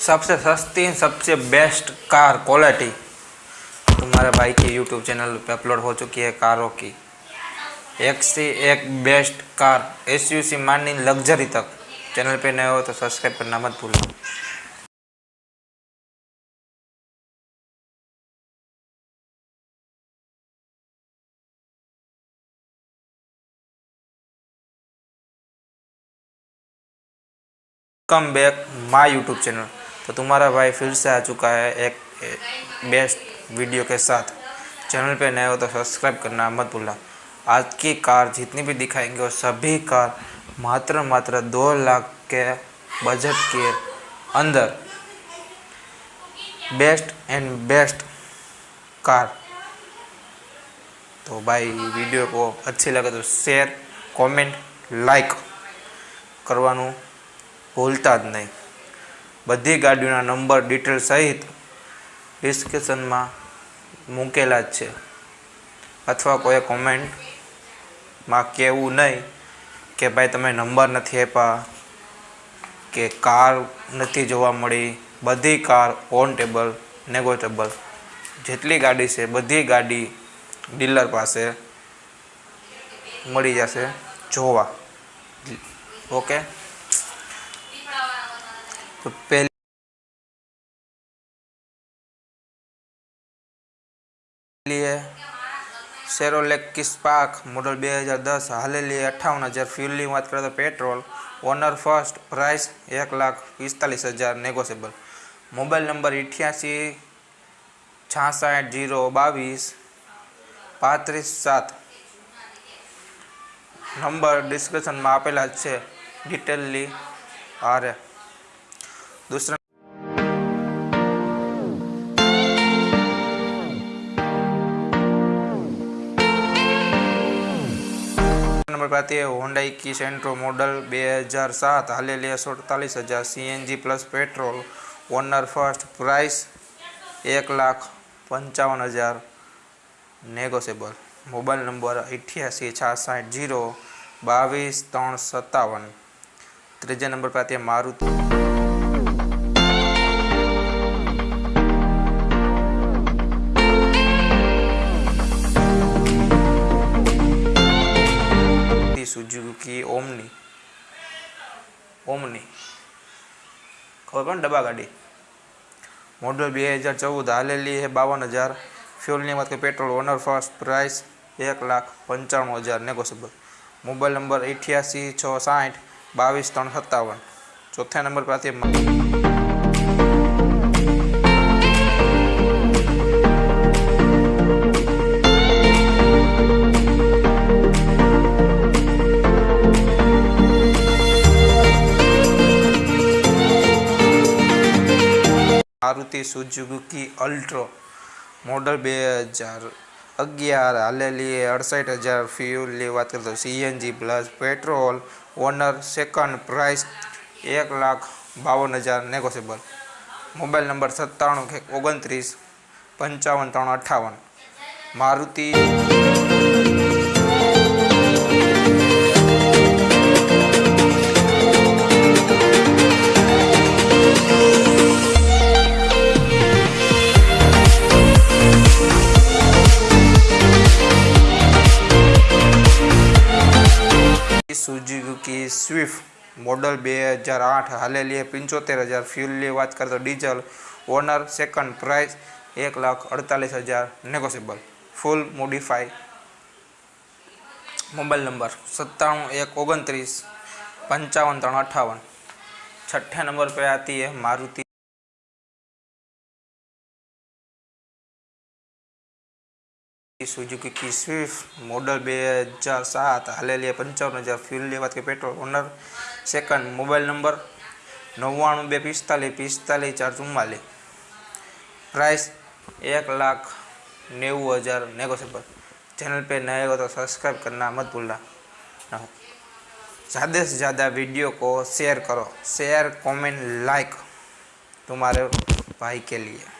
सबसे सस्ती, सबसे बेस्ट कार क्वालिटी तुम्हारे भाई की यूट्यूब चैनल पे अपलोड हो चुकी है कारों की। एक से एक best car S U C मानी लग्जरी तक। चैनल पे नए हो तो सब्सक्राइब करना मत भूलना come back my YouTube channel तो तुम्हारा भाई फिर से आ चुका है एक बेस्ट वीडियो के साथ चैनल पे नए हो तो सब्सक्राइब करना मत भूलना आज की कार जितनी भी दिखाएंगे वो सभी कार मात्र मात्र दो लाख के बजट के अंदर बेस्ट एंड बेस्ट कार तो भाई वीडियो को अच्छी लगे तो शेयर कमेंट लाइक કરવાનું ભૂલતા જ નહીં બધી ગાડીઓના નંબર ડિટેલ સહિત ડિસ્ક્રિપ્શનમાં મૂકેલા જ છે. અથવા કોઈ કોમેન્ટમાં કહેવું નહીં કે ભાઈ તમે નંબર નથી આપ્યા, કે કાર નથી જોવા મળી, બધી કાર ઓન ટેબલ નેગોટેબલ જેટલી ગાડી છે, બધી ગાડી ડીલર પાસે મળી જશે જોવા. ઓકે? તો પહેલી સેરોલેક કિસ્પાક મોડલ બે હજાર દસ હાલેલી અઠ્ઠાવન હજાર ફ્યુલની વાત કરીએ તો પેટ્રોલ ઓનર ફર્સ્ટ પ્રાઇસ એક લાખ પિસ્તાલીસ હજાર નેગોશિયેબલ મોબાઈલ નંબર અઠ્યાસી છાસઠ જીરો બાવીસ પાંત્રીસ સાત નંબર ડિસ્ક્રિપ્શનમાં આપેલા છે ડિટેલની હારે दूसरा नंबर पर आती है होंडाई की सेंट्रो मॉडल 2007 हाले लिया सड़तालीस हज़ार C N G plus petrol owner first price एक लाख पंचावन हज़ार नेगोशियबल मोबाइल नंबर अठासी छासठ ज़ीरो बावीस तरह सत्तावन. तीजे नंबर पर સુઝુકી ઓમની. ઓમની. ખબર પણ ડબ્બા ગાડી? મોડલ બે હજાર ચૌદ હાલેલી છે બાવન હજાર. ફ્યુલની વાત કે પેટ્રોલ ઓનર ફર્સ્ટ પ્રાઇસ એક લાખ પંચાણું હજાર નેગોશિયેબલ. મોબાઈલ નંબર અઠ્યાસી છ સાઠ બાવીસ ત્રણ સત્તાવન. ચોથા નંબર પાસે મારુતિ સુઝુકી અલ્ટ્રો મોડલ બે હજાર અગિયાર. હાલેલી અડસઠ હજાર ફ્યુલની વાત કરતો CNG plus petrol owner second price એક લાખ બાવન હજાર નેગોશિયેબલ. મોબાઈલ નંબર સત્તાણું ઓગણત્રીસ પંચાવન ત્રણ અઠ્ઠાવન. મારુતિ સુઝુકી સ્વિફ્ટ મોડલ બે હજાર આઠ હાલેલી પંચોતેર હજાર ફ્યુલની વાત કરીએ તો ડીઝલ ઓનર સેકન્ડ પ્રાઇસ એક લાખ અડતાલીસ હજાર negotiable full modify mobile number સત્તાણું એક ઓગણત્રીસ પંચાવન ત્રણ અઠાવન છઠ્ઠા નંબર પર આતી है मारुति સુઝુકી કી સ્વિફ્ટ મોડલ બે હજાર સાત હાલેલી પંચાવન હજાર ફ્યુલ લેવા કે petrol owner second mobile number નવ્વાણું બે પિસ્તાલીસ પિસ્તાલીસ ચાર ચુમ્માલીસ प्राइस एक लाख नेव हज़ार नेगोशियबल चैनल पे नए हो तो सब्सक्राइब करना मत भूलना ज़्यादा से ज़्यादा वीडियो को शेयर करो शेयर कमेंट लाइक तुम्हारे भाई के लिए